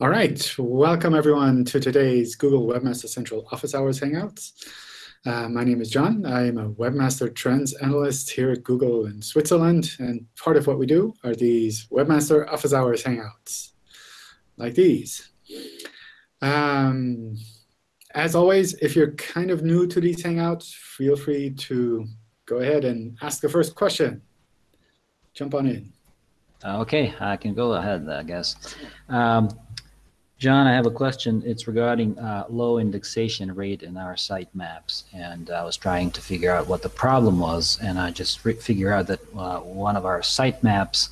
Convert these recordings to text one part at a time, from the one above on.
All right, welcome everyone to today's Google Webmaster Central Office Hours Hangouts. Uh, my name is John. I am a Webmaster Trends Analyst here at Google in Switzerland. And part of what we do are these Webmaster Office Hours Hangouts, like these. Um, as always, if you're kind of new to these Hangouts, feel free to go ahead and ask the first question. Jump on in. Okay, I can go ahead, I guess. Um, John, I have a question. It's regarding uh, low indexation rate in our sitemaps. And I was trying to figure out what the problem was. And I just figured out that uh, one of our sitemaps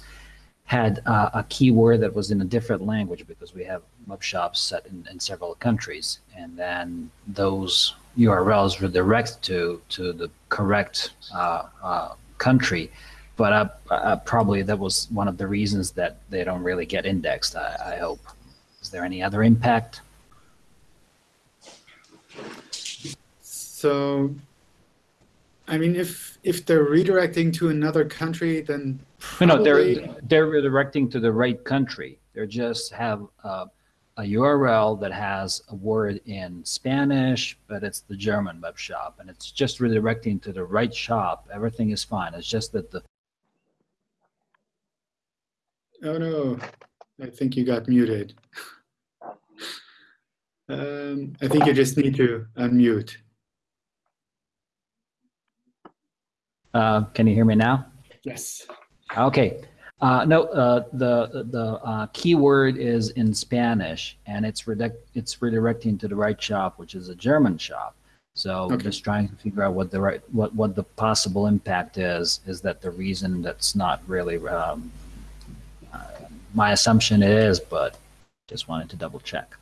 had uh, a keyword that was in a different language because we have web shops set in, in several countries. And then those URLs redirect to, to the correct uh, uh, country. But uh, probably that was one of the reasons that they don't really get indexed, I, I hope. Is there any other impact? So, I mean, if if they're redirecting to another country, then probably... no, they're they're redirecting to the right country. They just have a URL that has a word in Spanish, but it's the German web shop, and it's just redirecting to the right shop. Everything is fine. It's just that the Oh no, I think you got muted. um, I think you just need to unmute. Uh, can you hear me now? Yes. Okay. Uh, no, uh, the the uh, keyword is in Spanish, and it's redirect, it's redirecting to the right shop, which is a German shop. So okay. just trying to figure out what the right what what the possible impact is. Is that the reason that's not really um, my assumption is, but just wanted to double check.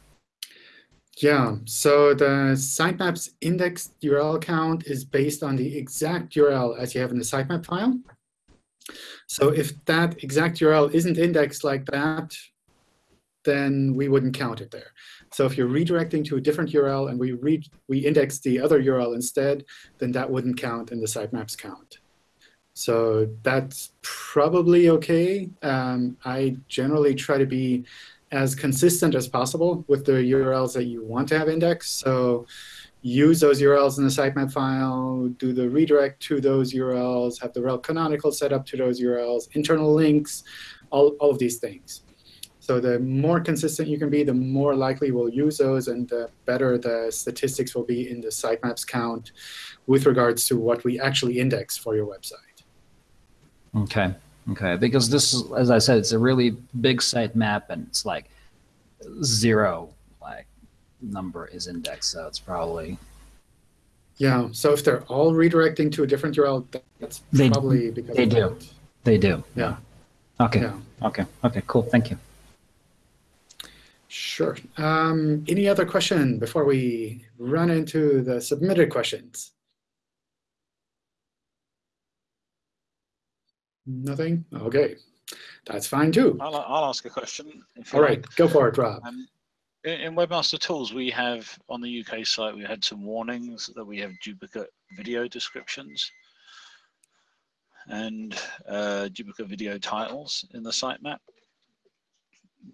Yeah, so the sitemaps indexed URL count is based on the exact URL as you have in the sitemap file. So if that exact URL isn't indexed like that, then we wouldn't count it there. So if you're redirecting to a different URL and we read we index the other URL instead, then that wouldn't count in the sitemaps count. So that's probably OK. Um, I generally try to be as consistent as possible with the URLs that you want to have indexed. So use those URLs in the sitemap file, do the redirect to those URLs, have the rel canonical set up to those URLs, internal links, all, all of these things. So the more consistent you can be, the more likely we'll use those, and the better the statistics will be in the sitemaps count with regards to what we actually index for your website. Okay. Okay. Because this is, as I said, it's a really big site map, and it's like zero like number is indexed. So it's probably. Yeah. So if they're all redirecting to a different URL, that's they, probably because they do. That. They do. Yeah. Okay. Yeah. Okay. Okay. Cool. Thank you. Sure. Um, any other question before we run into the submitted questions? Nothing? OK. That's fine, too. I'll, I'll ask a question. All right. Like. Go for it, Rob. Um, in, in Webmaster Tools, we have, on the UK site, we had some warnings that we have duplicate video descriptions and uh, duplicate video titles in the sitemap.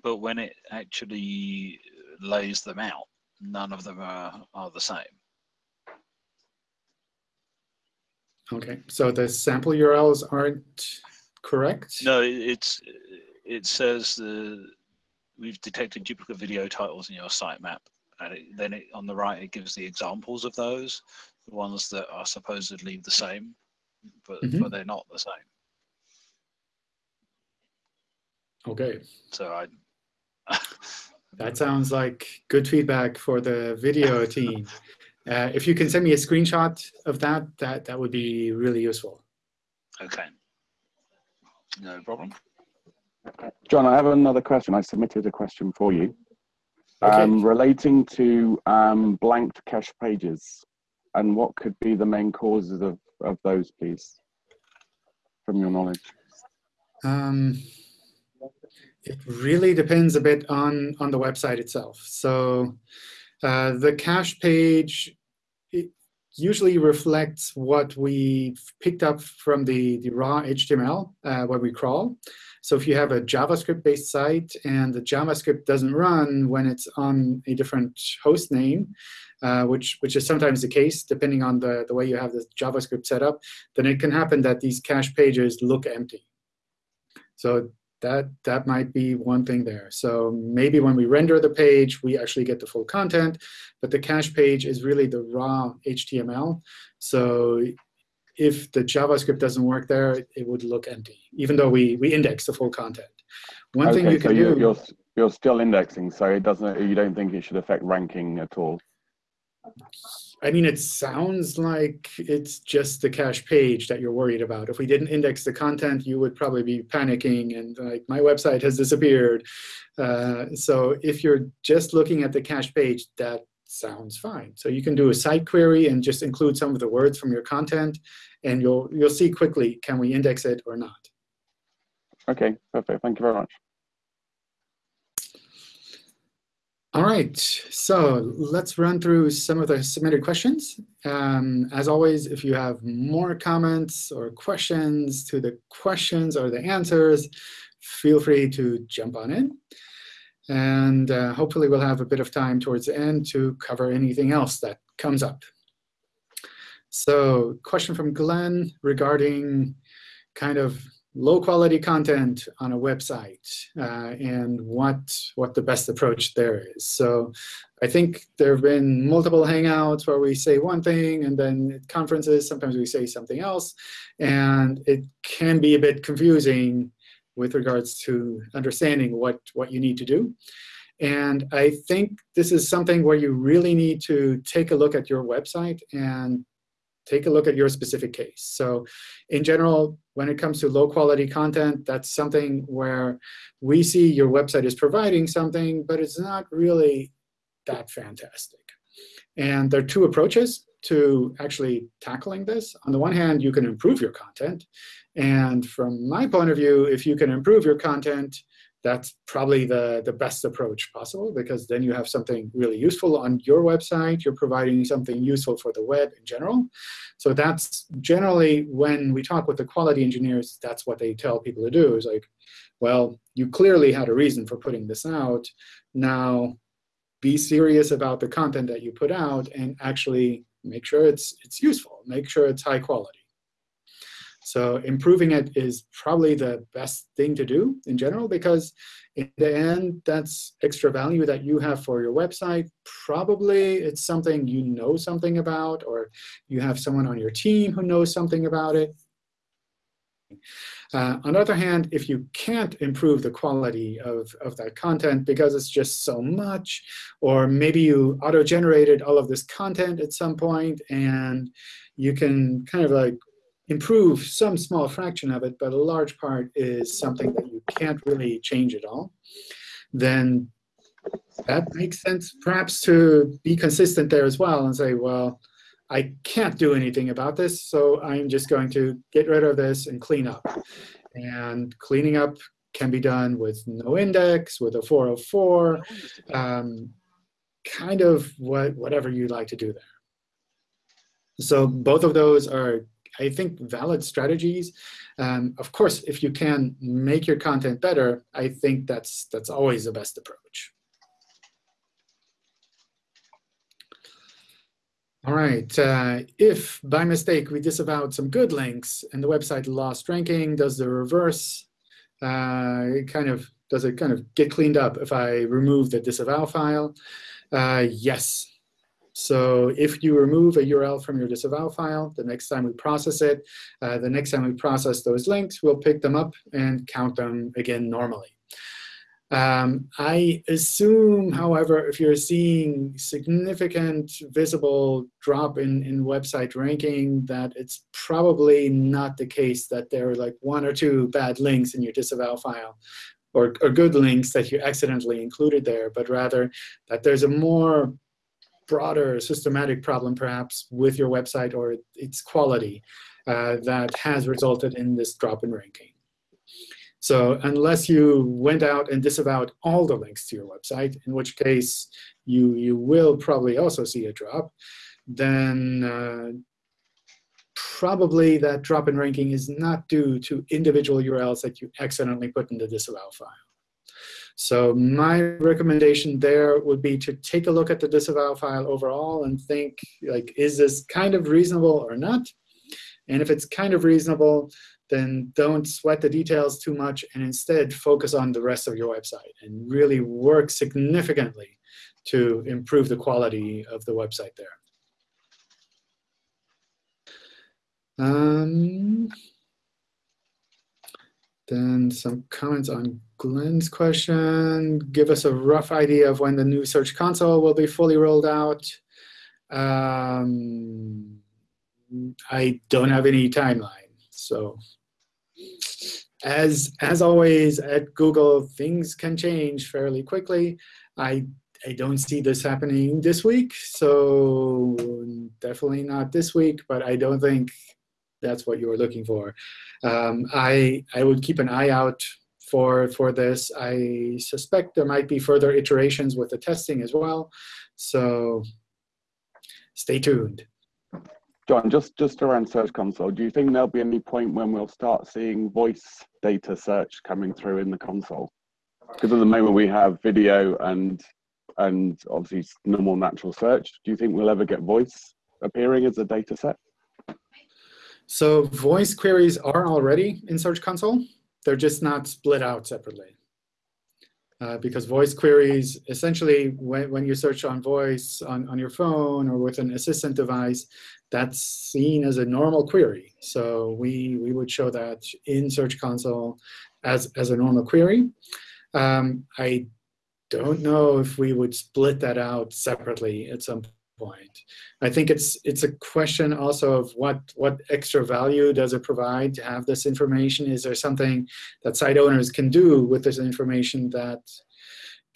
But when it actually lays them out, none of them are, are the same. OK, so the sample URLs aren't correct? No, it's it says the we've detected duplicate video titles in your sitemap, and it, then it, on the right it gives the examples of those, the ones that are supposedly the same, but mm -hmm. but they're not the same. Okay. So I. that sounds like good feedback for the video team. Uh, if you can send me a screenshot of that, that, that would be really useful. OK. No problem. John, I have another question. I submitted a question for you okay. um, relating to um, blanked cache pages and what could be the main causes of, of those, please, from your knowledge. Um, it really depends a bit on, on the website itself. So uh, the cache page usually reflects what we picked up from the, the raw HTML uh, when we crawl. So if you have a JavaScript-based site and the JavaScript doesn't run when it's on a different host name, uh, which, which is sometimes the case depending on the, the way you have the JavaScript set up, then it can happen that these cache pages look empty. So that, that might be one thing there. So maybe when we render the page, we actually get the full content. But the cache page is really the raw HTML. So if the JavaScript doesn't work there, it would look empty, even though we, we index the full content. One okay, thing you so can you're, do... You're, you're still indexing, so it doesn't. you don't think it should affect ranking at all? I mean, it sounds like it's just the cache page that you're worried about. If we didn't index the content, you would probably be panicking and like, my website has disappeared. Uh, so if you're just looking at the cache page, that sounds fine. So you can do a site query and just include some of the words from your content, and you'll you'll see quickly can we index it or not. Okay, perfect. Thank you very much. All right, so let's run through some of the submitted questions. Um, as always, if you have more comments or questions to the questions or the answers, feel free to jump on in. And uh, hopefully we'll have a bit of time towards the end to cover anything else that comes up. So question from Glenn regarding kind of low quality content on a website uh, and what, what the best approach there is. So I think there have been multiple Hangouts where we say one thing, and then at conferences, sometimes we say something else. And it can be a bit confusing with regards to understanding what, what you need to do. And I think this is something where you really need to take a look at your website and take a look at your specific case. So in general, when it comes to low quality content, that's something where we see your website is providing something, but it's not really that fantastic. And there are two approaches to actually tackling this. On the one hand, you can improve your content. And from my point of view, if you can improve your content, that's probably the, the best approach possible, because then you have something really useful on your website. You're providing something useful for the web in general. So that's generally when we talk with the quality engineers, that's what they tell people to do, is like, well, you clearly had a reason for putting this out. Now be serious about the content that you put out and actually make sure it's, it's useful. Make sure it's high quality. So improving it is probably the best thing to do in general, because in the end, that's extra value that you have for your website. Probably it's something you know something about, or you have someone on your team who knows something about it. Uh, on the other hand, if you can't improve the quality of, of that content because it's just so much, or maybe you auto-generated all of this content at some point, and you can kind of like improve some small fraction of it, but a large part is something that you can't really change at all, then that makes sense perhaps to be consistent there as well and say, well, I can't do anything about this, so I'm just going to get rid of this and clean up. And cleaning up can be done with no index, with a 404, um, kind of what, whatever you'd like to do there. So both of those are I think, valid strategies. Um, of course, if you can make your content better, I think that's, that's always the best approach. All right, uh, if by mistake we disavowed some good links and the website lost ranking, does the reverse uh, kind of does it kind of get cleaned up if I remove the disavow file? Uh, yes, so if you remove a URL from your disavow file, the next time we process it, uh, the next time we process those links, we'll pick them up and count them again normally. Um, I assume, however, if you're seeing significant visible drop in, in website ranking, that it's probably not the case that there are like one or two bad links in your disavow file or, or good links that you accidentally included there, but rather that there's a more broader systematic problem, perhaps, with your website or its quality uh, that has resulted in this drop in ranking. So unless you went out and disavowed all the links to your website, in which case you, you will probably also see a drop, then uh, probably that drop in ranking is not due to individual URLs that you accidentally put in the disavow file. So my recommendation there would be to take a look at the disavow file overall and think, like, is this kind of reasonable or not? And if it's kind of reasonable, then don't sweat the details too much and instead focus on the rest of your website and really work significantly to improve the quality of the website there. Um, then some comments on Glenn's question. Give us a rough idea of when the new Search Console will be fully rolled out. Um, I don't have any timeline. So as, as always at Google, things can change fairly quickly. I, I don't see this happening this week, so definitely not this week, but I don't think that's what you were looking for. Um, I, I would keep an eye out for, for this. I suspect there might be further iterations with the testing as well. So stay tuned. John, just, just around Search Console, do you think there'll be any point when we'll start seeing voice data search coming through in the console? Because at the moment we have video and and obviously normal natural search. Do you think we'll ever get voice appearing as a data set? So voice queries are already in Search Console. They're just not split out separately. Uh, because voice queries, essentially, when, when you search on voice on, on your phone or with an assistant device, that's seen as a normal query. So we, we would show that in Search Console as, as a normal query. Um, I don't know if we would split that out separately at some point. I think it's it's a question also of what what extra value does it provide to have this information? Is there something that site owners can do with this information that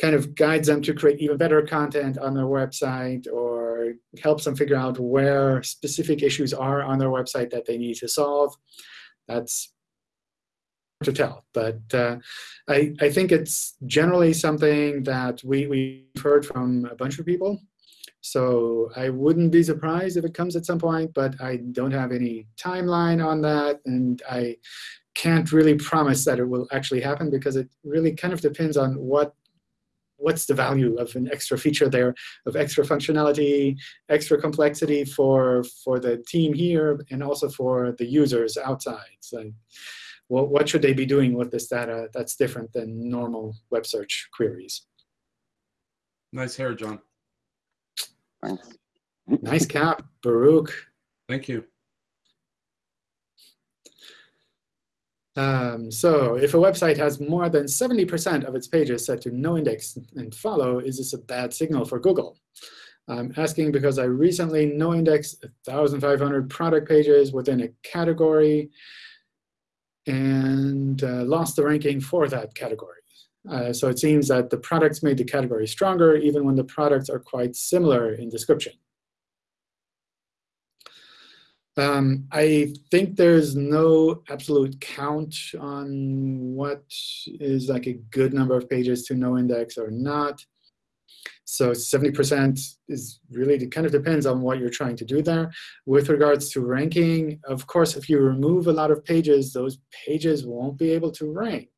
kind of guides them to create even better content on their website or helps them figure out where specific issues are on their website that they need to solve? That's hard to tell. But uh, I, I think it's generally something that we, we've heard from a bunch of people so I wouldn't be surprised if it comes at some point, but I don't have any timeline on that. And I can't really promise that it will actually happen because it really kind of depends on what what's the value of an extra feature there, of extra functionality, extra complexity for, for the team here, and also for the users outside. So what, what should they be doing with this data that's different than normal web search queries? Nice hair, John. Thanks. Nice cap, Baruch. Thank you. Um, so if a website has more than 70% of its pages set to no index and follow, is this a bad signal for Google? I'm asking because I recently no indexed 1,500 product pages within a category and uh, lost the ranking for that category. Uh, so it seems that the products made the category stronger, even when the products are quite similar in description. Um, I think there's no absolute count on what is like a good number of pages to no index or not. So 70% is really it kind of depends on what you're trying to do there. With regards to ranking, of course, if you remove a lot of pages, those pages won't be able to rank.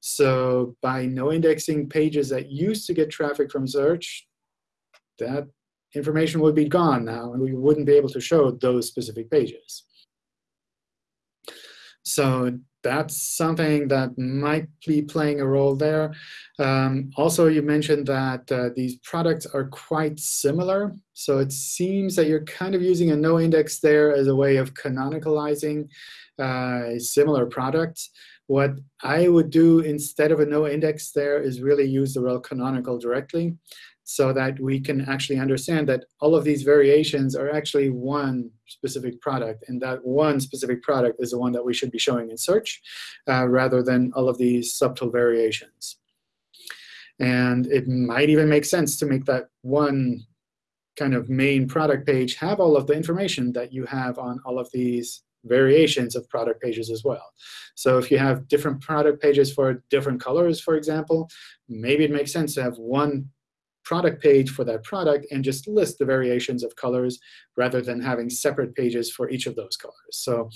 So by no indexing pages that used to get traffic from search, that information would be gone now, and we wouldn't be able to show those specific pages. So that's something that might be playing a role there. Um, also, you mentioned that uh, these products are quite similar. So it seems that you're kind of using a no index there as a way of canonicalizing uh, similar products. What I would do instead of a no index there is really use the rel canonical directly so that we can actually understand that all of these variations are actually one specific product. And that one specific product is the one that we should be showing in search uh, rather than all of these subtle variations. And it might even make sense to make that one kind of main product page have all of the information that you have on all of these variations of product pages as well. So if you have different product pages for different colors, for example, maybe it makes sense to have one product page for that product and just list the variations of colors rather than having separate pages for each of those colors. So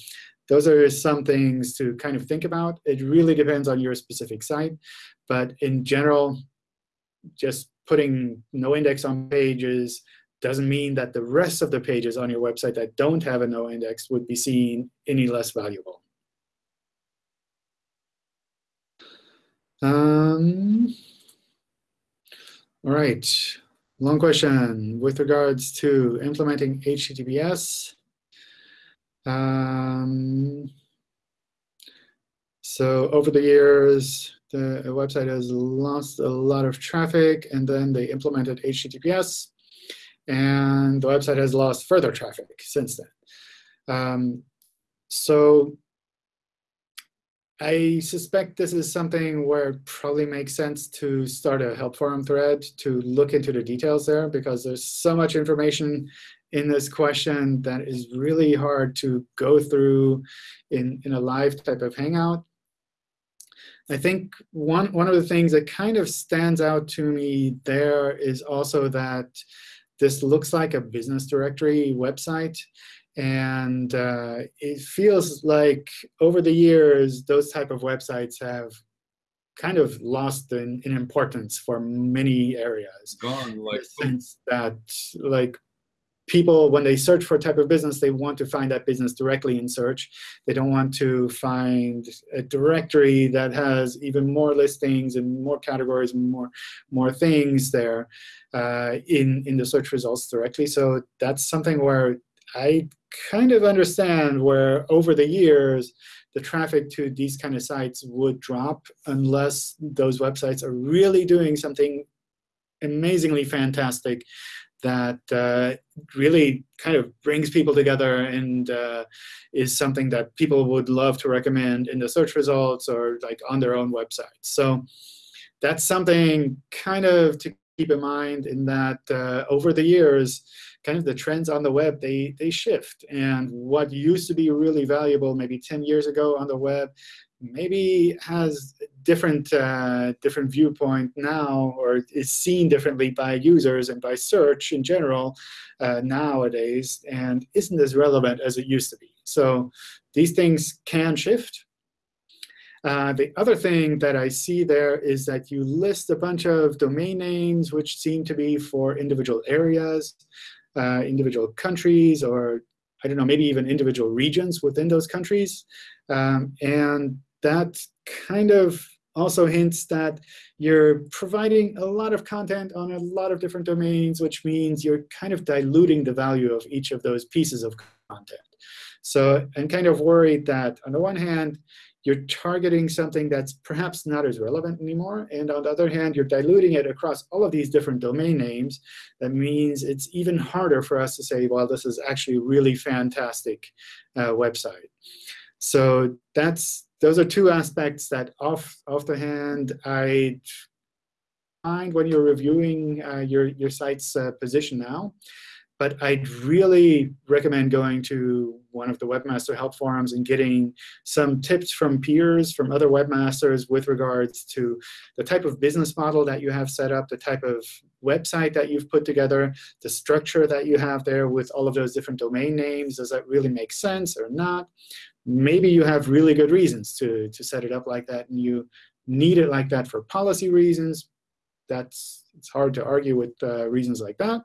those are some things to kind of think about. It really depends on your specific site. But in general, just putting no index on pages doesn't mean that the rest of the pages on your website that don't have a no index would be seen any less valuable. Um, all right, long question with regards to implementing HTTPS. Um, so over the years, the website has lost a lot of traffic, and then they implemented HTTPS, and the website has lost further traffic since then. Um, so I suspect this is something where it probably makes sense to start a help forum thread to look into the details there, because there's so much information in this question that is really hard to go through in, in a live type of Hangout. I think one, one of the things that kind of stands out to me there is also that this looks like a business directory website. And uh, it feels like over the years, those type of websites have kind of lost in, in importance for many areas. Gone like sense that like people, when they search for a type of business, they want to find that business directly in search. They don't want to find a directory that has even more listings and more categories and more, more things there uh, in, in the search results directly. So that's something where I kind of understand where over the years, the traffic to these kind of sites would drop unless those websites are really doing something amazingly fantastic that uh, really kind of brings people together and uh, is something that people would love to recommend in the search results or like on their own website. So that's something kind of to keep in mind in that uh, over the years, kind of the trends on the web, they, they shift. And what used to be really valuable maybe 10 years ago on the web maybe has different uh, different viewpoint now or is seen differently by users and by search in general uh, nowadays and isn't as relevant as it used to be. So these things can shift. Uh, the other thing that I see there is that you list a bunch of domain names which seem to be for individual areas, uh, individual countries, or I don't know, maybe even individual regions within those countries. Um, and that kind of also hints that you're providing a lot of content on a lot of different domains, which means you're kind of diluting the value of each of those pieces of content. So I'm kind of worried that on the one hand, you're targeting something that's perhaps not as relevant anymore. And on the other hand, you're diluting it across all of these different domain names. That means it's even harder for us to say, well, this is actually a really fantastic uh, website. So that's those are two aspects that off, off the hand I find when you're reviewing uh, your, your site's uh, position now. But I'd really recommend going to one of the webmaster help forums and getting some tips from peers, from other webmasters with regards to the type of business model that you have set up, the type of website that you've put together, the structure that you have there with all of those different domain names. Does that really make sense or not? maybe you have really good reasons to, to set it up like that, and you need it like that for policy reasons. That's It's hard to argue with uh, reasons like that.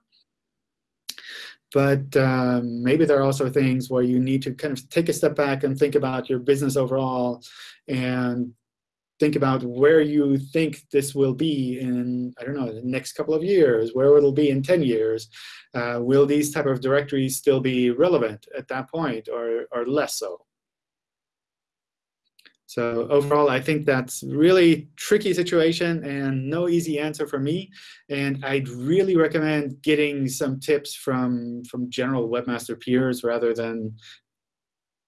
But um, maybe there are also things where you need to kind of take a step back and think about your business overall and think about where you think this will be in, I don't know, the next couple of years, where it'll be in 10 years. Uh, will these type of directories still be relevant at that point or, or less so? So overall, I think that's really tricky situation and no easy answer for me. And I'd really recommend getting some tips from, from general webmaster peers rather than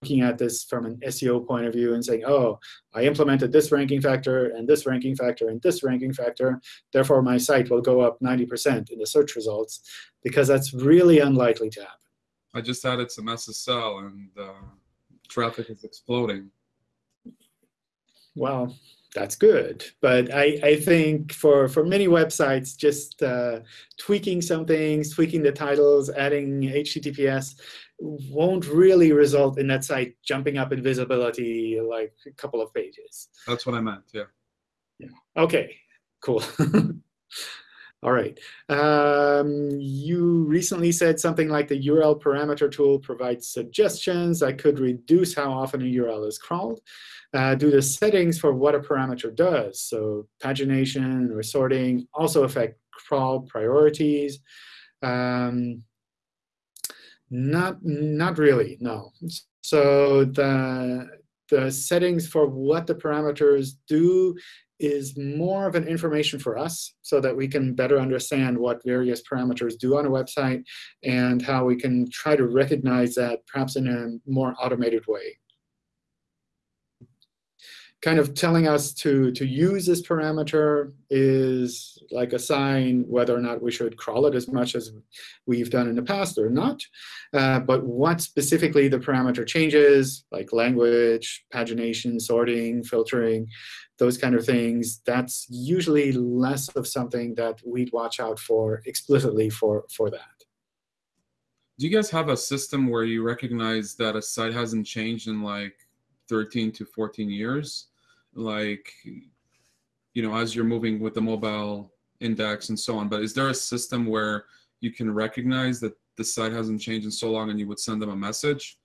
looking at this from an SEO point of view and saying, oh, I implemented this ranking factor and this ranking factor and this ranking factor. Therefore, my site will go up 90% in the search results, because that's really unlikely to happen. I just added some SSL, and uh, traffic is exploding. Well, that's good. But I, I think for, for many websites, just uh, tweaking some things, tweaking the titles, adding HTTPS won't really result in that site jumping up in visibility like a couple of pages. That's what I meant. Yeah. Yeah. OK, cool. All right. Um, you recently said something like the URL parameter tool provides suggestions that could reduce how often a URL is crawled. Uh, do the settings for what a parameter does, so pagination or sorting, also affect crawl priorities? Um, not, not really, no. So the, the settings for what the parameters do is more of an information for us so that we can better understand what various parameters do on a website and how we can try to recognize that perhaps in a more automated way. Kind of telling us to, to use this parameter is like a sign whether or not we should crawl it as much as we've done in the past or not. Uh, but what specifically the parameter changes, like language, pagination, sorting, filtering, those kind of things, that's usually less of something that we'd watch out for explicitly for, for that. Do you guys have a system where you recognize that a site hasn't changed in like 13 to 14 years? Like, you know, as you're moving with the mobile index and so on. But is there a system where you can recognize that the site hasn't changed in so long and you would send them a message?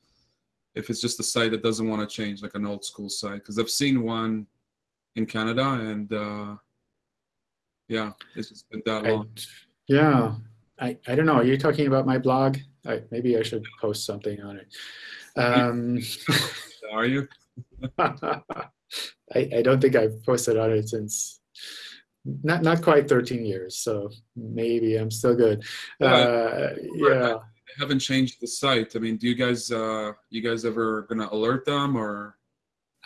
If it's just a site that doesn't want to change, like an old school site. Because I've seen one in Canada, and uh, yeah, it's just been that long. I, yeah, I, I don't know. Are you talking about my blog? I, maybe I should post something on it. Um, Are you? I, I don't think I've posted on it since not not quite 13 years, so maybe I'm still good. Uh, yeah. I haven't changed the site. I mean, do you guys uh, you guys ever gonna alert them or?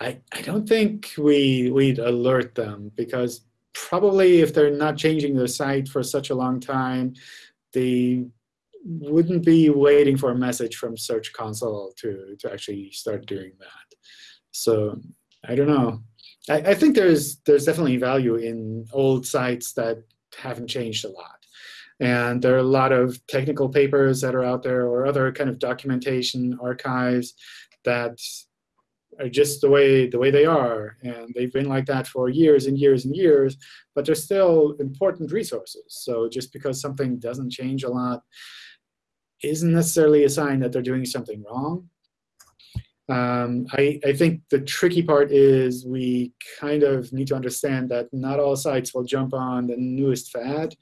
I, I don't think we, we'd alert them because probably if they're not changing their site for such a long time, they wouldn't be waiting for a message from Search Console to, to actually start doing that. So I don't know. I, I think there's, there's definitely value in old sites that haven't changed a lot. And there are a lot of technical papers that are out there or other kind of documentation archives that are just the way the way they are, and they've been like that for years and years and years. But they're still important resources. So just because something doesn't change a lot isn't necessarily a sign that they're doing something wrong. Um, I, I, think the tricky part is we kind of need to understand that not all sites will jump on the newest fad.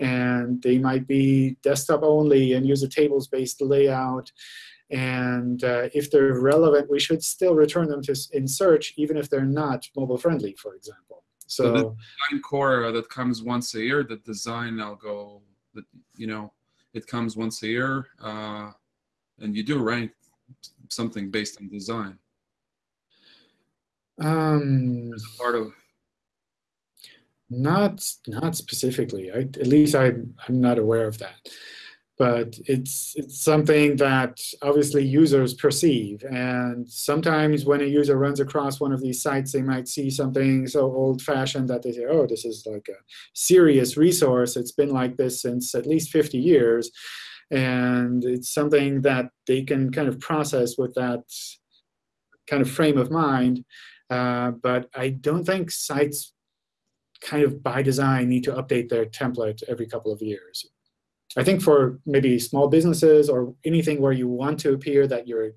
And they might be desktop only and use a tables-based layout. And uh, if they're relevant, we should still return them to in search, even if they're not mobile friendly, for example. So, so the design core uh, that comes once a year, the design algo, that you know, it comes once a year, uh, and you do rank something based on design. Um, part of not not specifically. I, at least I, I'm not aware of that but it's it's something that obviously users perceive. And sometimes when a user runs across one of these sites, they might see something so old-fashioned that they say, oh, this is like a serious resource. It's been like this since at least 50 years. And it's something that they can kind of process with that kind of frame of mind. Uh, but I don't think sites kind of by design need to update their template every couple of years. I think for maybe small businesses or anything where you want to appear that you're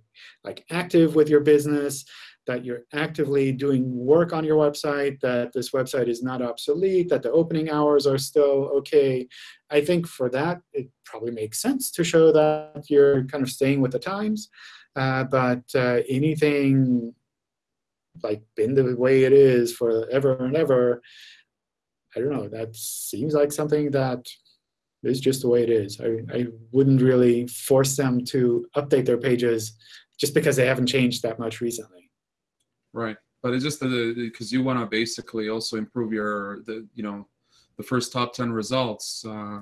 like active with your business, that you're actively doing work on your website, that this website is not obsolete, that the opening hours are still OK. I think for that, it probably makes sense to show that you're kind of staying with the times. Uh, but uh, anything like been the way it is forever and ever, I don't know, that seems like something that it's just the way it is. I, I wouldn't really force them to update their pages just because they haven't changed that much recently. Right, but it's just because you want to basically also improve your the you know the first top ten results, uh,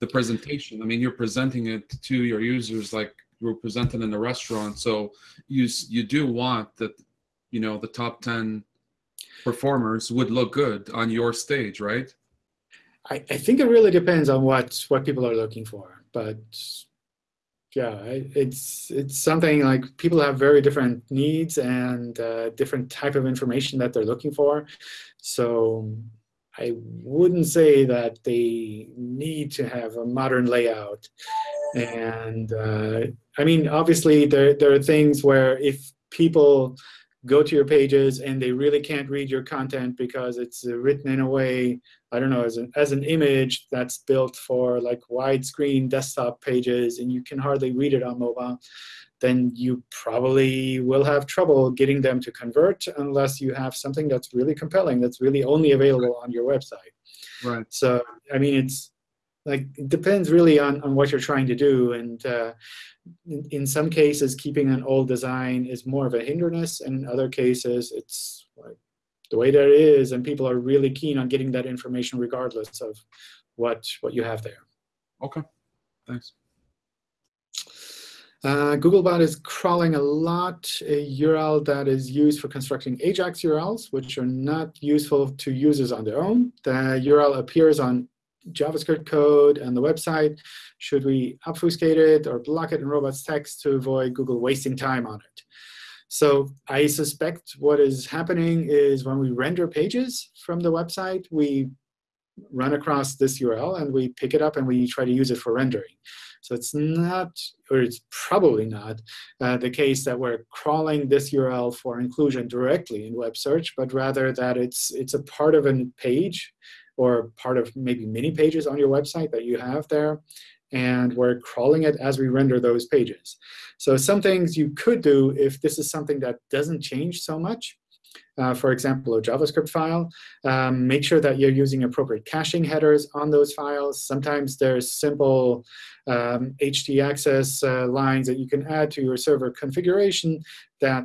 the presentation. I mean, you're presenting it to your users like you're presenting in a restaurant, so you you do want that you know the top ten performers would look good on your stage, right? I, I think it really depends on what what people are looking for, but yeah, it's it's something like people have very different needs and uh, different type of information that they're looking for. So I wouldn't say that they need to have a modern layout. And uh, I mean, obviously, there there are things where if people go to your pages and they really can't read your content because it's written in a way I don't know, as an, as an image that's built for like widescreen desktop pages and you can hardly read it on mobile, then you probably will have trouble getting them to convert unless you have something that's really compelling, that's really only available on your website. Right. So, I mean, it's like it depends really on, on what you're trying to do. And uh, in, in some cases, keeping an old design is more of a hindrance. And in other cases, it's like the way that it is, and people are really keen on getting that information regardless of what what you have there. Okay, thanks. Uh, Googlebot is crawling a lot a URL that is used for constructing AJAX URLs, which are not useful to users on their own. The URL appears on JavaScript code and the website. Should we obfuscate it or block it in robots text to avoid Google wasting time on it? So I suspect what is happening is when we render pages from the website, we run across this URL, and we pick it up, and we try to use it for rendering. So it's not, or it's probably not, uh, the case that we're crawling this URL for inclusion directly in web search, but rather that it's, it's a part of a page or part of maybe many pages on your website that you have there and we're crawling it as we render those pages. So some things you could do if this is something that doesn't change so much, uh, for example, a JavaScript file, um, make sure that you're using appropriate caching headers on those files. Sometimes there's simple um, htaccess uh, lines that you can add to your server configuration that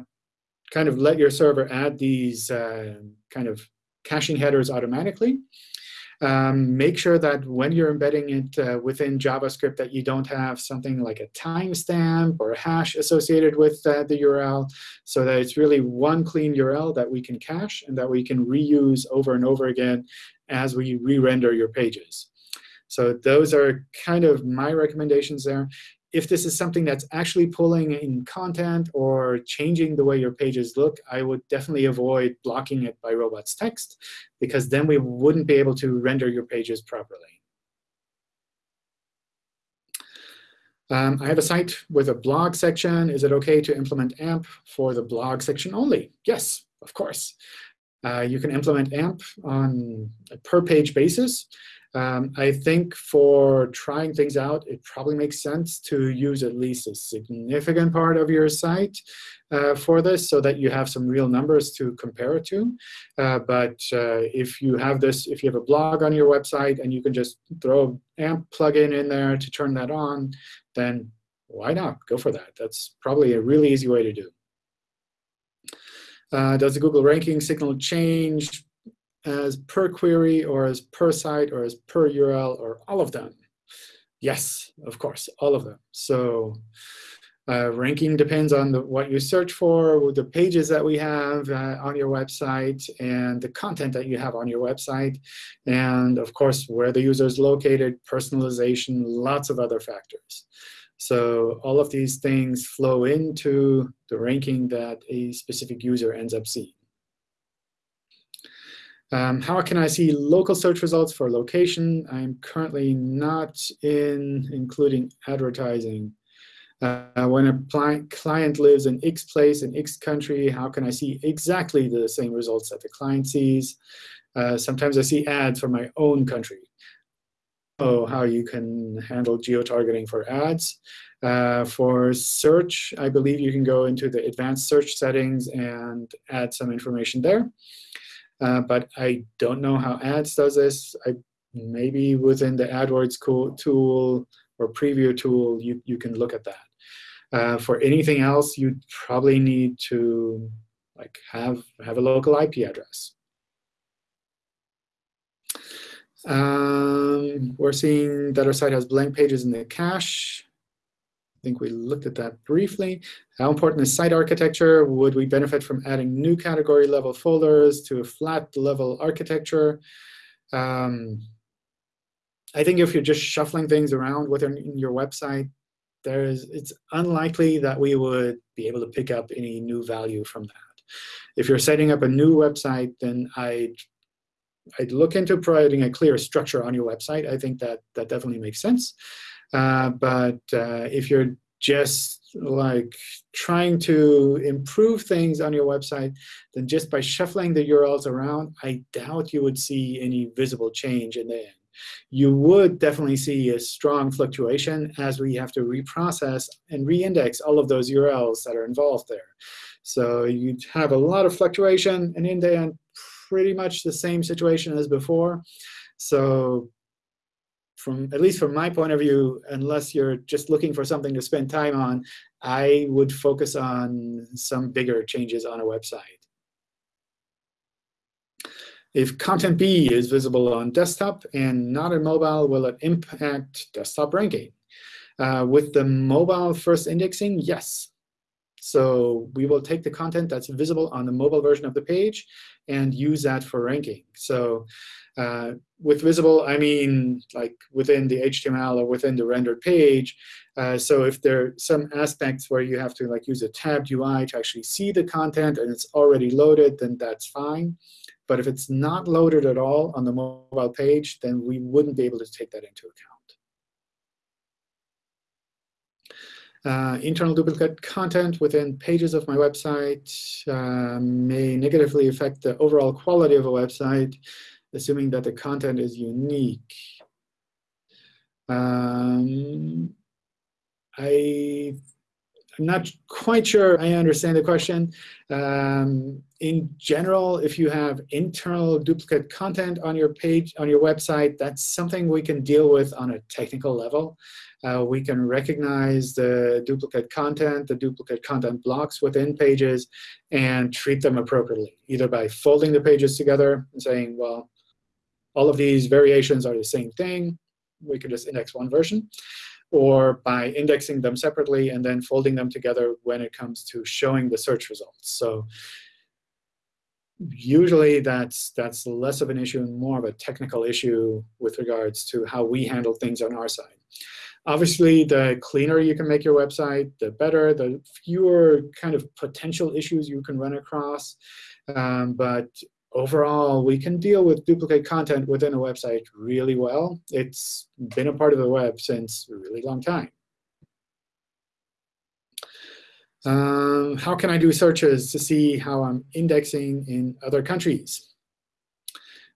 kind of let your server add these uh, kind of caching headers automatically. Um, make sure that when you're embedding it uh, within JavaScript that you don't have something like a timestamp or a hash associated with uh, the URL so that it's really one clean URL that we can cache and that we can reuse over and over again as we re-render your pages. So those are kind of my recommendations there if this is something that's actually pulling in content or changing the way your pages look, I would definitely avoid blocking it by robots text, because then we wouldn't be able to render your pages properly. Um, I have a site with a blog section. Is it OK to implement AMP for the blog section only? Yes, of course. Uh, you can implement AMP on a per page basis. Um, I think for trying things out, it probably makes sense to use at least a significant part of your site uh, for this so that you have some real numbers to compare it to. Uh, but uh, if you have this, if you have a blog on your website and you can just throw AMP plugin in there to turn that on, then why not? Go for that. That's probably a really easy way to do. Uh, does the Google ranking signal change as per query or as per site or as per URL or all of them? Yes, of course, all of them. So uh, ranking depends on the, what you search for, the pages that we have uh, on your website, and the content that you have on your website, and of course, where the user is located, personalization, lots of other factors. So all of these things flow into the ranking that a specific user ends up seeing. Um, how can I see local search results for location? I'm currently not in including advertising. Uh, when a client lives in X place in X country, how can I see exactly the same results that the client sees? Uh, sometimes I see ads for my own country. Oh, how you can handle geo-targeting for ads. Uh, for search, I believe you can go into the advanced search settings and add some information there. Uh, but I don't know how ads does this. I, maybe within the AdWords tool or preview tool, you, you can look at that. Uh, for anything else, you probably need to like have, have a local IP address. Um, we're seeing that our site has blank pages in the cache. Think we looked at that briefly. How important is site architecture? Would we benefit from adding new category level folders to a flat level architecture? Um, I think if you're just shuffling things around within your website, there's it's unlikely that we would be able to pick up any new value from that. If you're setting up a new website, then I'd I'd look into providing a clear structure on your website. I think that that definitely makes sense. Uh, but uh, if you're just like trying to improve things on your website, then just by shuffling the URLs around, I doubt you would see any visible change in the end. You would definitely see a strong fluctuation as we have to reprocess and reindex all of those URLs that are involved there. So you'd have a lot of fluctuation, and in the end, pretty much the same situation as before. So from at least from my point of view, unless you're just looking for something to spend time on, I would focus on some bigger changes on a website. If content B is visible on desktop and not on mobile, will it impact desktop ranking? Uh, with the mobile first indexing, yes. So we will take the content that's visible on the mobile version of the page and use that for ranking. So uh, with visible, I mean like within the HTML or within the rendered page. Uh, so if there are some aspects where you have to like use a tabbed UI to actually see the content and it's already loaded, then that's fine. But if it's not loaded at all on the mobile page, then we wouldn't be able to take that into account. Uh, internal duplicate content within pages of my website uh, may negatively affect the overall quality of a website, assuming that the content is unique. Um, I, I'm not quite sure I understand the question. Um, in general, if you have internal duplicate content on your page, on your website, that's something we can deal with on a technical level uh, we can recognize the duplicate content, the duplicate content blocks within pages, and treat them appropriately, either by folding the pages together and saying, well, all of these variations are the same thing. We can just index one version. Or by indexing them separately and then folding them together when it comes to showing the search results. So usually that's that's less of an issue and more of a technical issue with regards to how we handle things on our side. Obviously, the cleaner you can make your website, the better, the fewer kind of potential issues you can run across. Um, but overall, we can deal with duplicate content within a website really well. It's been a part of the web since a really long time. Um, how can I do searches to see how I'm indexing in other countries?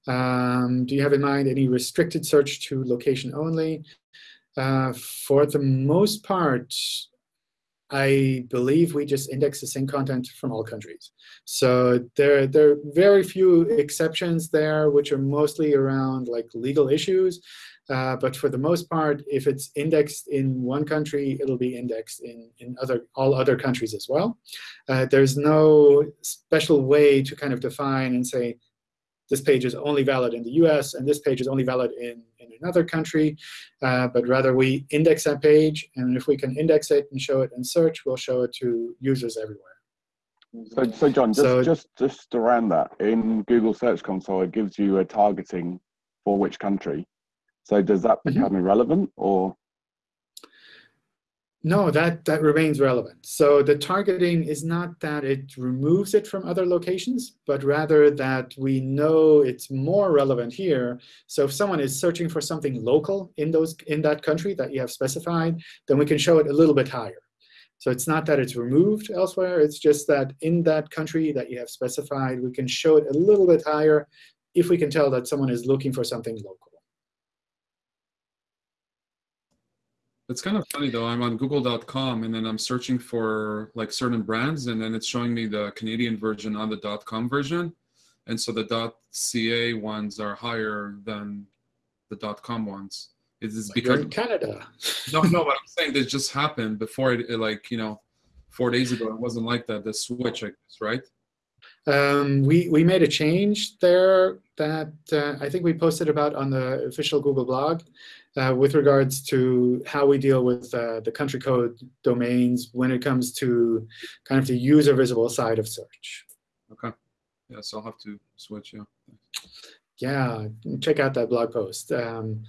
Um, do you have in mind any restricted search to location only? Uh, for the most part, I believe we just index the same content from all countries. So there, there are very few exceptions there, which are mostly around like legal issues. Uh, but for the most part, if it's indexed in one country, it'll be indexed in, in other all other countries as well. Uh, there's no special way to kind of define and say, this page is only valid in the US, and this page is only valid in, in another country. Uh, but rather, we index that page. And if we can index it and show it in search, we'll show it to users everywhere. So, so John, just, so, just, just around that, in Google Search Console, it gives you a targeting for which country. So does that mm-hmm. become mm -hmm. irrelevant, or? No, that, that remains relevant. So the targeting is not that it removes it from other locations, but rather that we know it's more relevant here. So if someone is searching for something local in, those, in that country that you have specified, then we can show it a little bit higher. So it's not that it's removed elsewhere. It's just that in that country that you have specified, we can show it a little bit higher if we can tell that someone is looking for something local. It's kind of funny though. I'm on Google.com and then I'm searching for like certain brands, and then it's showing me the Canadian version on the .com version, and so the .ca ones are higher than the .com ones. It is because in Canada. no, no, but I'm saying this just happened before it, it, like you know, four days ago. It wasn't like that. The switch, I guess, right? Um, we, we made a change there that uh, I think we posted about on the official Google blog uh, with regards to how we deal with uh, the country code domains when it comes to kind of the user visible side of search. Okay. Yeah, so I'll have to switch, yeah. Yeah, check out that blog post. Um,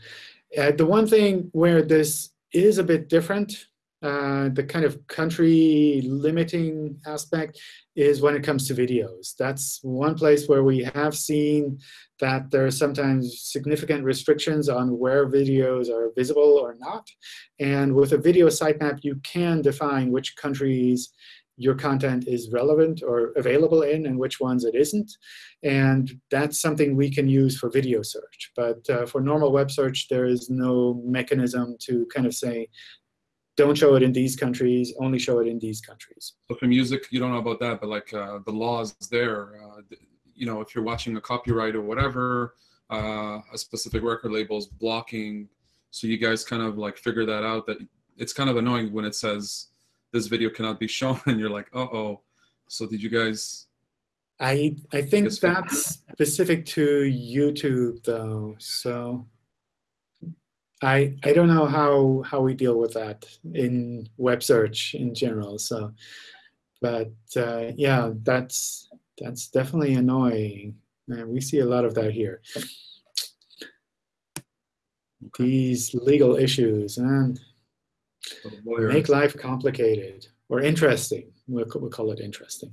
uh, the one thing where this is a bit different uh, the kind of country limiting aspect is when it comes to videos. That's one place where we have seen that there are sometimes significant restrictions on where videos are visible or not. And with a video sitemap, you can define which countries your content is relevant or available in and which ones it isn't. And that's something we can use for video search. But uh, for normal web search, there is no mechanism to kind of say, don't show it in these countries, only show it in these countries. So for music, you don't know about that, but like uh, the laws there, uh, you know, if you're watching a copyright or whatever, uh, a specific record label is blocking. So you guys kind of like figure that out. That it's kind of annoying when it says this video cannot be shown, and you're like, uh oh. So did you guys? I I think that's specific to YouTube though. So I I don't know how how we deal with that in web search in general. So, but uh, yeah, that's that's definitely annoying. And we see a lot of that here. These legal issues and make life complicated or interesting. We'll, we'll call it interesting.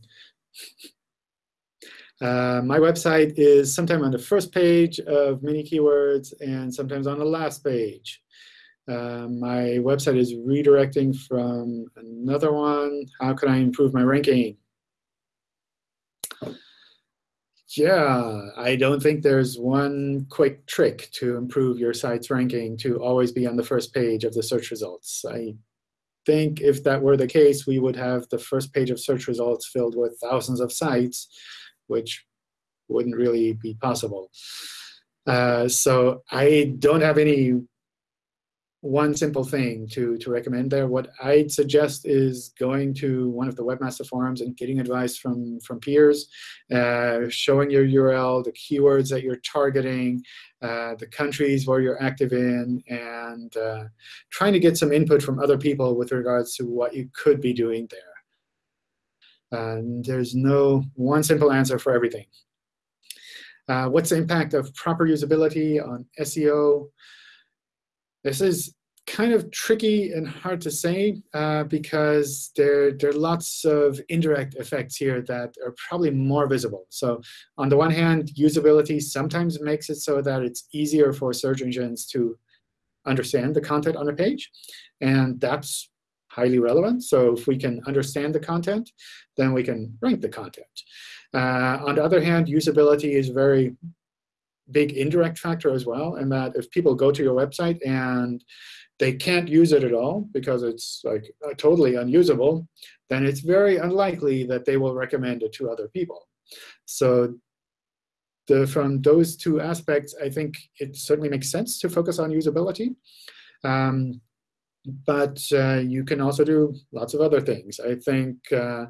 Uh, my website is sometimes on the first page of many keywords and sometimes on the last page. Uh, my website is redirecting from another one. How can I improve my ranking? Yeah, I don't think there's one quick trick to improve your site's ranking to always be on the first page of the search results. I think if that were the case, we would have the first page of search results filled with thousands of sites which wouldn't really be possible. Uh, so I don't have any one simple thing to, to recommend there. What I'd suggest is going to one of the webmaster forums and getting advice from, from peers, uh, showing your URL, the keywords that you're targeting, uh, the countries where you're active in, and uh, trying to get some input from other people with regards to what you could be doing there. And there's no one simple answer for everything. Uh, what's the impact of proper usability on SEO? This is kind of tricky and hard to say uh, because there, there are lots of indirect effects here that are probably more visible. So on the one hand, usability sometimes makes it so that it's easier for search engines to understand the content on a page. And that's highly relevant. So if we can understand the content, then we can rank the content. Uh, on the other hand, usability is a very big indirect factor as well, in that if people go to your website and they can't use it at all because it's like uh, totally unusable, then it's very unlikely that they will recommend it to other people. So the, from those two aspects, I think it certainly makes sense to focus on usability. Um, but uh, you can also do lots of other things. I think uh,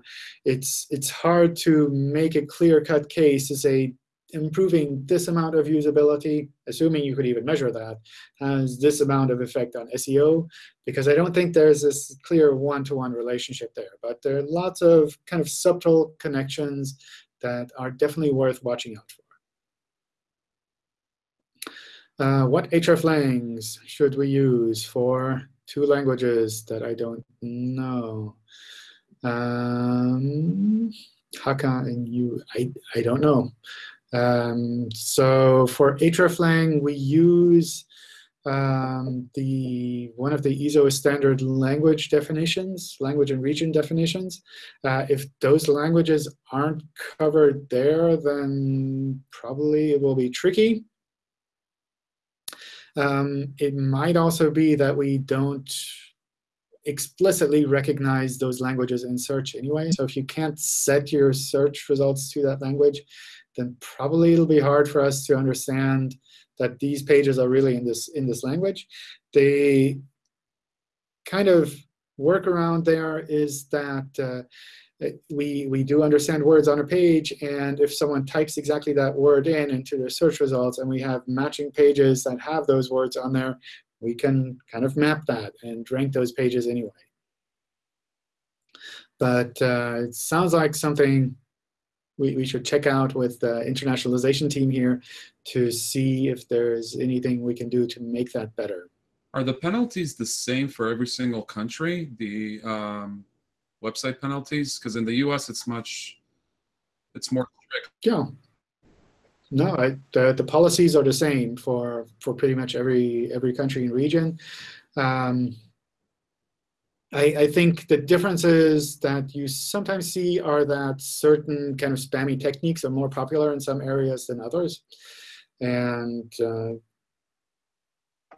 it's it's hard to make a clear-cut case to say improving this amount of usability, assuming you could even measure that, has this amount of effect on SEO, because I don't think there's this clear one-to-one -one relationship there. But there are lots of kind of subtle connections that are definitely worth watching out for. Uh, what hreflangs should we use for two languages that I don't know. Um, Hakka and you, I, I don't know. Um, so for hreflang, we use um, the one of the ISO standard language definitions, language and region definitions. Uh, if those languages aren't covered there, then probably it will be tricky. Um, it might also be that we don't explicitly recognize those languages in search anyway. So if you can't set your search results to that language, then probably it'll be hard for us to understand that these pages are really in this in this language. The kind of workaround there is that uh, we, we do understand words on a page, and if someone types exactly that word in into their search results, and we have matching pages that have those words on there, we can kind of map that and rank those pages anyway. But uh, it sounds like something we, we should check out with the internationalization team here to see if there's anything we can do to make that better. Are the penalties the same for every single country? The um, website penalties? Because in the U.S. it's much, it's more strict. Yeah. No, I, the the policies are the same for for pretty much every every country and region. Um, I, I think the differences that you sometimes see are that certain kind of spammy techniques are more popular in some areas than others. And uh,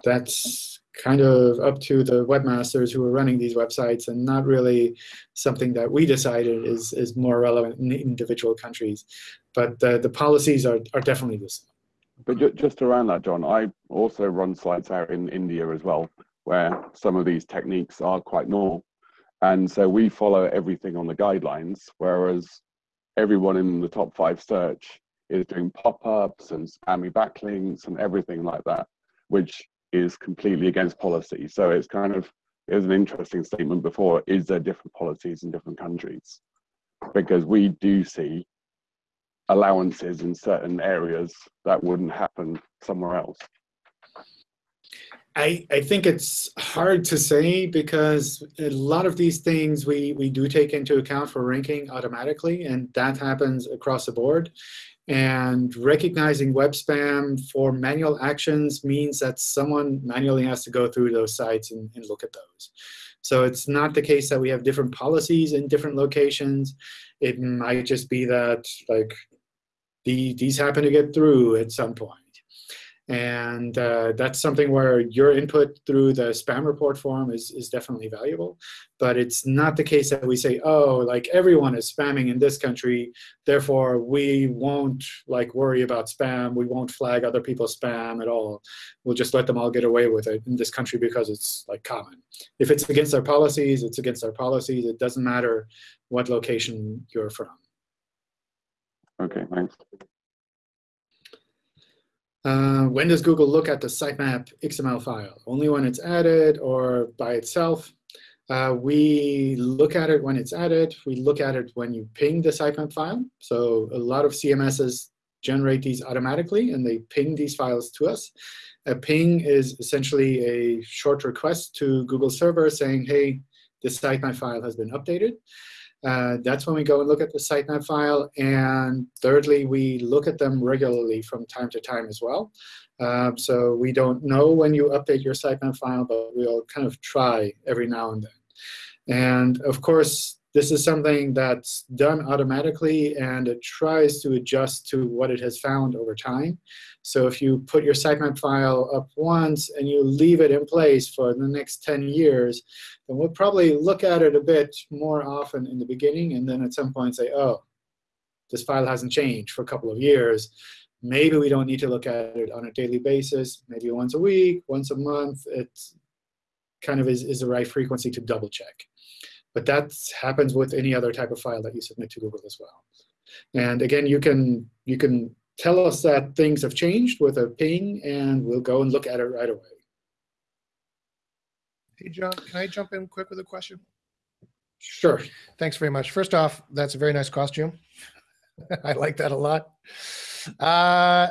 that's kind of up to the webmasters who are running these websites and not really something that we decided is, is more relevant in individual countries. But the, the policies are, are definitely the same. But just around that, John, I also run sites out in India as well, where some of these techniques are quite normal. And so we follow everything on the guidelines, whereas everyone in the top five search is doing pop-ups and spammy backlinks and everything like that, which is completely against policy. So it's kind of, it was an interesting statement before, is there different policies in different countries? Because we do see allowances in certain areas that wouldn't happen somewhere else. I, I think it's hard to say because a lot of these things we, we do take into account for ranking automatically, and that happens across the board. And recognizing web spam for manual actions means that someone manually has to go through those sites and, and look at those. So it's not the case that we have different policies in different locations. It might just be that like the, these happen to get through at some point. And uh, that's something where your input through the spam report form is, is definitely valuable. But it's not the case that we say, oh, like everyone is spamming in this country, therefore we won't like worry about spam. We won't flag other people's spam at all. We'll just let them all get away with it in this country because it's like common. If it's against our policies, it's against our policies. It doesn't matter what location you're from. OK, thanks. Uh, when does Google look at the sitemap XML file? Only when it's added or by itself? Uh, we look at it when it's added. We look at it when you ping the sitemap file. So a lot of CMSs generate these automatically, and they ping these files to us. A ping is essentially a short request to Google server saying, hey, this sitemap file has been updated. Uh, that's when we go and look at the sitemap file. And thirdly, we look at them regularly from time to time as well. Um, so we don't know when you update your sitemap file, but we'll kind of try every now and then. And of course, this is something that's done automatically, and it tries to adjust to what it has found over time. So if you put your sitemap file up once and you leave it in place for the next 10 years, then we'll probably look at it a bit more often in the beginning, and then at some point say, oh, this file hasn't changed for a couple of years. Maybe we don't need to look at it on a daily basis, maybe once a week, once a month. It kind of is, is the right frequency to double check. But that happens with any other type of file that you submit to Google as well. And again, you can you can tell us that things have changed with a ping, and we'll go and look at it right away. Hey, John, can I jump in quick with a question? Sure. Thanks very much. First off, that's a very nice costume. I like that a lot. Uh,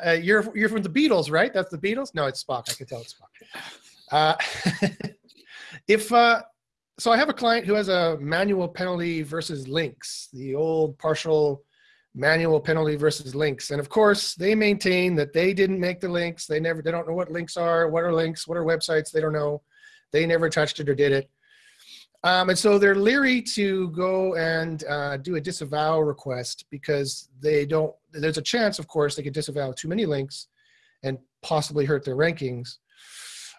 uh, you're you're from the Beatles, right? That's the Beatles. No, it's Spock. I can tell it's Spock. Uh, if uh, so I have a client who has a manual penalty versus links, the old partial manual penalty versus links. And of course, they maintain that they didn't make the links. They never, they don't know what links are, what are links, what are websites, they don't know. They never touched it or did it. Um, and so they're leery to go and uh, do a disavow request because they don't, there's a chance, of course, they could disavow too many links and possibly hurt their rankings.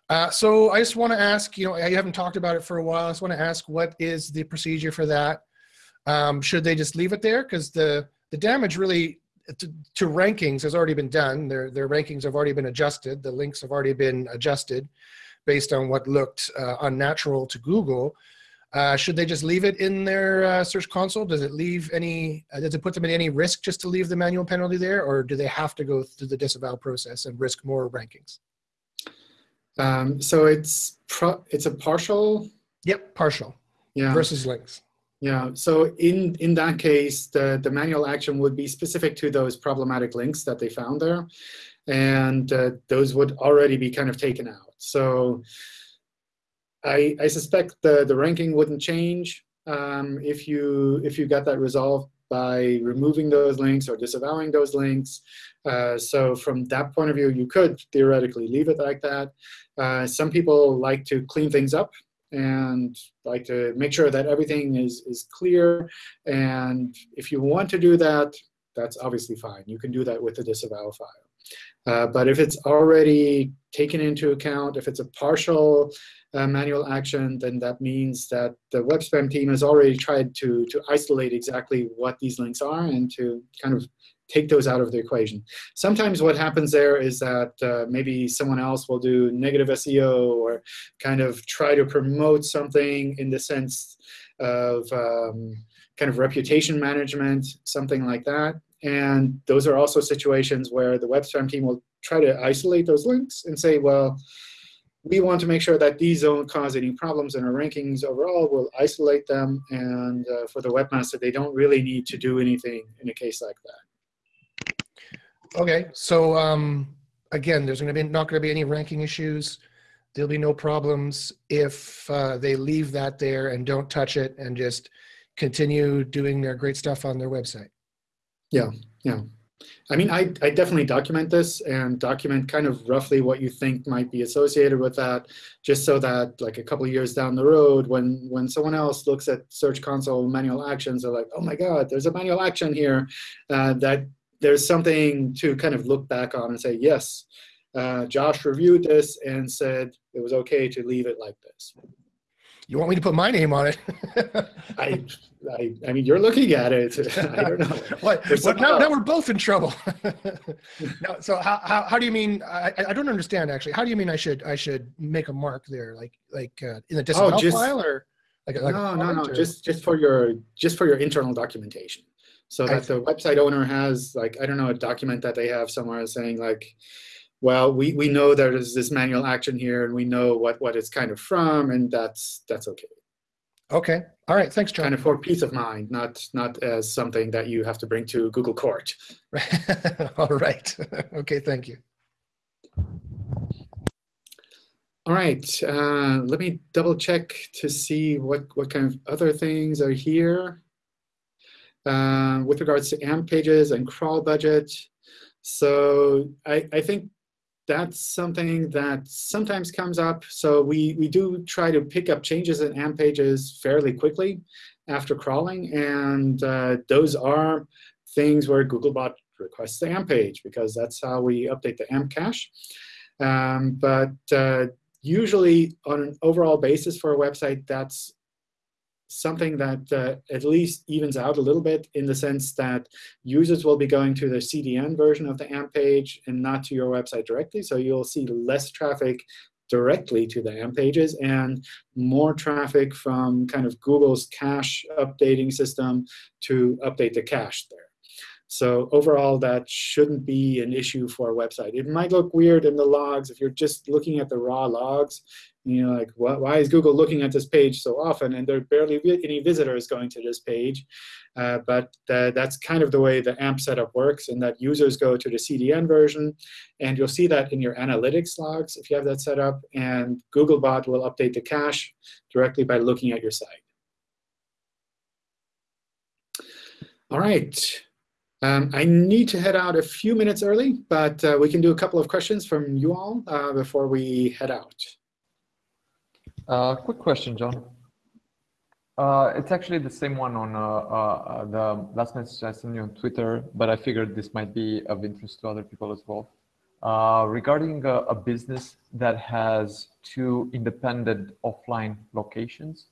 Uh, so I just want to ask, you know, I haven't talked about it for a while. I just want to ask, what is the procedure for that? Um, should they just leave it there? Because the, the damage really to, to, rankings has already been done. Their, their rankings have already been adjusted. The links have already been adjusted based on what looked uh, unnatural to Google. Uh, should they just leave it in their uh, search console? Does it leave any, uh, does it put them at any risk just to leave the manual penalty there? Or do they have to go through the disavow process and risk more rankings? Um, so it's pro it's a partial. Yep, partial Yeah. versus links. Yeah. So in in that case, the the manual action would be specific to those problematic links that they found there, and uh, those would already be kind of taken out. So I I suspect the the ranking wouldn't change um, if you if you got that resolved by removing those links or disavowing those links. Uh, so from that point of view, you could theoretically leave it like that. Uh, some people like to clean things up and like to make sure that everything is, is clear. And if you want to do that, that's obviously fine. You can do that with the disavow file. Uh, but if it's already taken into account, if it's a partial uh, manual action, then that means that the web spam team has already tried to, to isolate exactly what these links are and to kind of take those out of the equation. Sometimes what happens there is that uh, maybe someone else will do negative SEO or kind of try to promote something in the sense of um, kind of reputation management, something like that. And those are also situations where the web spam team will try to isolate those links and say, well, we want to make sure that these don't cause any problems in our rankings overall. We'll isolate them. And uh, for the webmaster, they don't really need to do anything in a case like that. Okay, so um, again, there's going to be not going to be any ranking issues. There'll be no problems if uh, they leave that there and don't touch it and just continue doing their great stuff on their website. Yeah, yeah. I mean, I, I definitely document this and document kind of roughly what you think might be associated with that, just so that like a couple years down the road, when when someone else looks at Search Console manual actions, they're like, oh my God, there's a manual action here uh, that there's something to kind of look back on and say, yes, uh, Josh reviewed this and said it was OK to leave it like this. You want me to put my name on it? I, I, I mean, you're looking at it. I don't know. what? Well, now, now we're both in trouble. no, so how, how, how do you mean? I, I don't understand actually. How do you mean I should I should make a mark there, like like uh, in the disavow just- file or like, like no, no, no. or- Just just for your just for your internal documentation, so that the website owner has like I don't know a document that they have somewhere saying like, well, we we know there is this manual action here, and we know what what it's kind of from, and that's that's okay. okay. All right. Thanks, John. Kind of for peace of mind, not not as something that you have to bring to Google Court. All right. okay. Thank you. All right, uh, let me double check to see what, what kind of other things are here. Uh, with regards to AMP pages and crawl budget. So I, I think that's something that sometimes comes up. So we, we do try to pick up changes in AMP pages fairly quickly after crawling. And uh, those are things where Googlebot requests the AMP page because that's how we update the AMP cache. Um, but uh, usually on an overall basis for a website, that's something that uh, at least evens out a little bit in the sense that users will be going to the CDN version of the AMP page and not to your website directly. So you'll see less traffic directly to the AMP pages and more traffic from kind of Google's cache updating system to update the cache there. So overall, that shouldn't be an issue for a website. It might look weird in the logs if you're just looking at the raw logs. And you're like, why, why is Google looking at this page so often? And there are barely any visitors going to this page. Uh, but uh, that's kind of the way the AMP setup works, in that users go to the CDN version. And you'll see that in your analytics logs if you have that set up. And Googlebot will update the cache directly by looking at your site. All right. Um, I need to head out a few minutes early, but uh, we can do a couple of questions from you all uh, before we head out. Uh, quick question, John. Uh, it's actually the same one on uh, uh, the last message I sent you on Twitter, but I figured this might be of interest to other people as well. Uh, regarding a, a business that has two independent offline locations,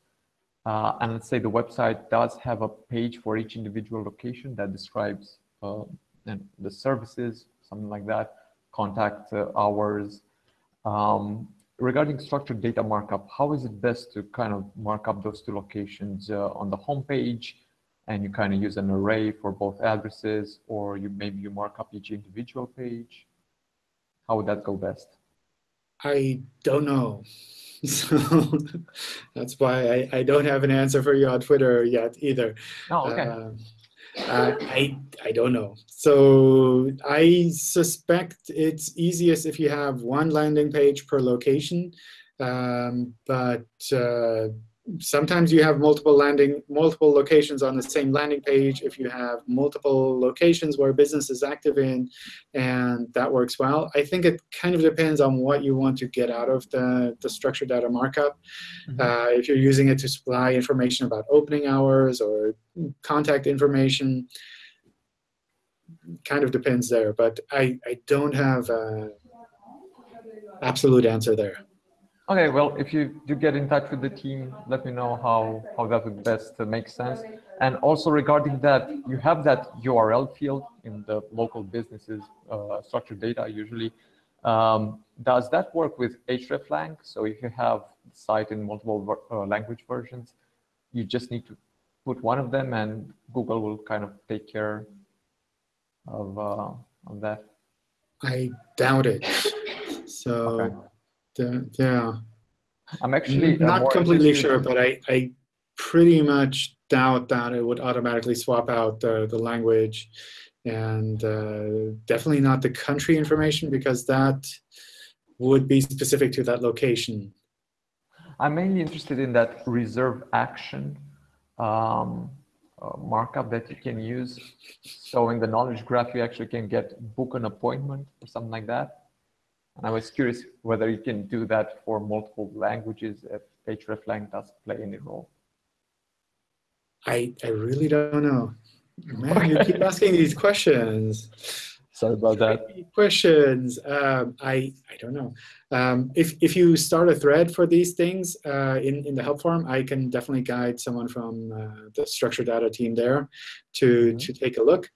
and let's say the website does have a page for each individual location that describes the services, something like that, contact hours. Um, regarding structured data markup, how is it best to kind of mark up those two locations uh, on the home page and you kind of use an array for both addresses or you maybe you mark up each individual page? How would that go best? I don't know. So that's why I, I don't have an answer for you on Twitter yet either. Oh, okay. Uh, uh, I I don't know. So I suspect it's easiest if you have one landing page per location, um, but uh, sometimes you have multiple landing, multiple locations on the same landing page if you have multiple locations where business is active in, and that works well. I think it kind of depends on what you want to get out of the, the structured data markup. Mm -hmm. uh, if you're using it to supply information about opening hours or contact information, kind of depends there. But I, I don't have an absolute answer there. Okay, well, if you do get in touch with the team, let me know how, how that would best make sense. And also regarding that, you have that URL field in the local businesses uh, structured data usually. Um, does that work with hreflang? So if you have the site in multiple uh, language versions, you just need to put one of them and Google will kind of take care of, uh, of that? I doubt it. So. Okay yeah. I'm actually not completely sure, but I, I pretty much doubt that it would automatically swap out the, the language and uh, definitely not the country information because that would be specific to that location. I'm mainly interested in that reserve action um, uh, markup that you can use. So in the knowledge graph, you actually can get book an appointment or something like that. And I was curious whether you can do that for multiple languages if hreflang does play any role. I, I really don't know. Man, you keep asking these questions. Sorry about that. Questions. Um, I, I don't know. Um, if, if you start a thread for these things uh, in, in the help forum, I can definitely guide someone from uh, the structured data team there to, mm -hmm. to take a look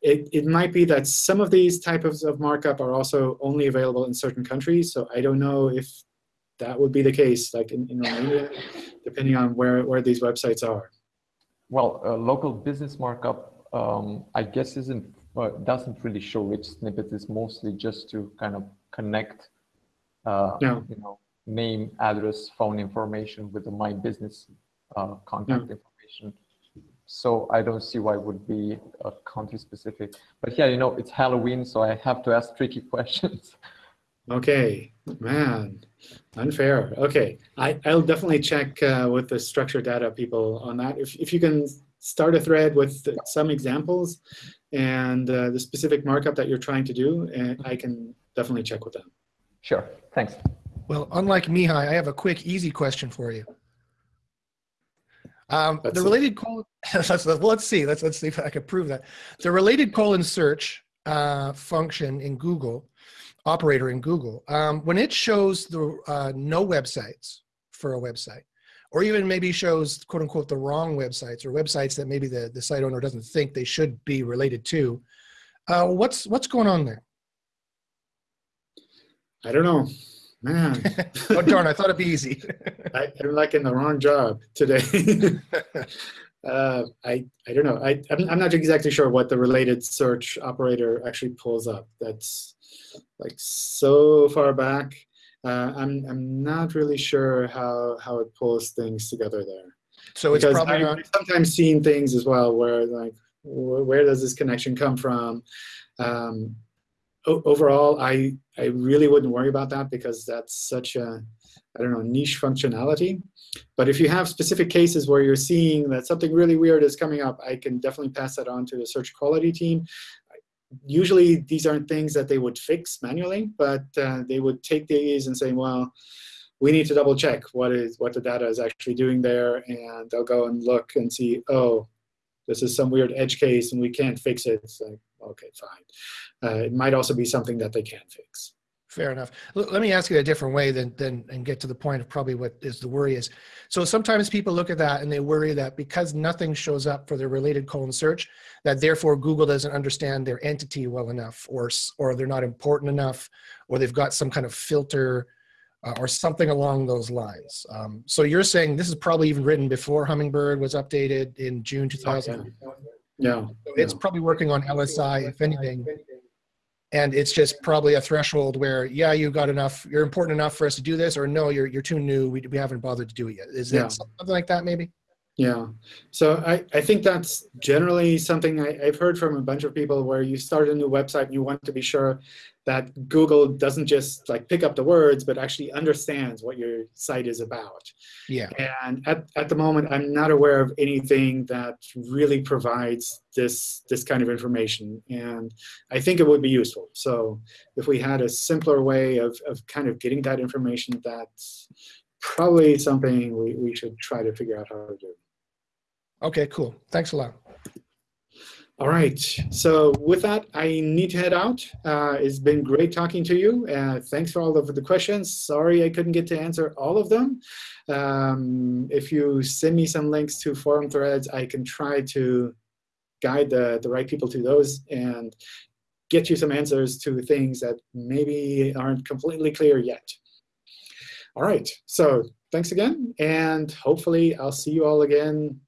it, it might be that some of these types of markup are also only available in certain countries. So I don't know if that would be the case, like in, in Romania, depending on where, where these websites are. Well, uh, local business markup, um, I guess, isn't uh, doesn't really show rich snippets. It's mostly just to kind of connect, uh, no. you know, name, address, phone information with the My Business uh, contact no. information so I don't see why it would be a country specific. But yeah, you know, it's Halloween, so I have to ask tricky questions. Okay, man, unfair. Okay, I, I'll definitely check uh, with the structured data people on that. If, if you can start a thread with some examples and uh, the specific markup that you're trying to do, and I can definitely check with them. Sure, thanks. Well, unlike Mihai, I have a quick, easy question for you. Um, the related colon, let's, let's see, let's, let's see if I can prove that. The related colon search uh, function in Google, operator in Google, um, when it shows the uh, no websites for a website, or even maybe shows quote unquote the wrong websites or websites that maybe the, the site owner doesn't think they should be related to, uh, what's, what's going on there? I don't know. Man. oh, darn, I thought it'd be easy. I, am like in the wrong job today. uh, I, I don't know. I, I'm, I'm not exactly sure what the related search operator actually pulls up. That's like so far back. Uh, I'm, I'm not really sure how, how it pulls things together there. So it's because probably I, not... I've sometimes seen things as well where like, where does this connection come from? Um, overall, I, I really wouldn't worry about that because that's such a, I don't know, niche functionality. But if you have specific cases where you're seeing that something really weird is coming up, I can definitely pass that on to the search quality team. Usually, these aren't things that they would fix manually, but uh, they would take these and say, well, we need to double check what is what the data is actually doing there, and they'll go and look and see, oh, this is some weird edge case and we can't fix it. Okay, fine. Uh, it might also be something that they can fix. Fair enough. L let me ask you a different way then, then and get to the point of probably what is the worry is. So sometimes people look at that and they worry that because nothing shows up for their related colon search, that therefore Google doesn't understand their entity well enough or, or they're not important enough or they've got some kind of filter uh, or something along those lines. Um, so you're saying this is probably even written before Hummingbird was updated in June 2000. Yeah. So it's probably working on LSI, if anything. And it's just probably a threshold where, yeah, you got enough, you're important enough for us to do this, or no, you're, you're too new, we, we haven't bothered to do it yet. Is Yeah. that something like that, maybe? Yeah, so I, I think that's generally something I, I've heard from a bunch of people where you start a new website and you want to be sure that Google doesn't just like pick up the words, but actually understands what your site is about. Yeah. And at, at the moment, I'm not aware of anything that really provides this, this kind of information. And I think it would be useful. So if we had a simpler way of, of kind of getting that information, that's probably something we, we should try to figure out how to do. Okay, cool. Thanks a lot. All right. So with that, I need to head out. Uh, it's been great talking to you. Uh, thanks for all of the questions. Sorry I couldn't get to answer all of them. Um, if you send me some links to forum threads, I can try to guide the, the right people to those and get you some answers to things that maybe aren't completely clear yet. All right. So thanks again. And hopefully I'll see you all again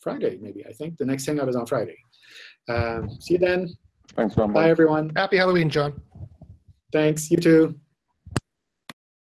Friday, maybe. I think the next hangout is on Friday. Um, see you then. Thanks, John. Bye, everyone. Happy Halloween, John. Thanks. You too.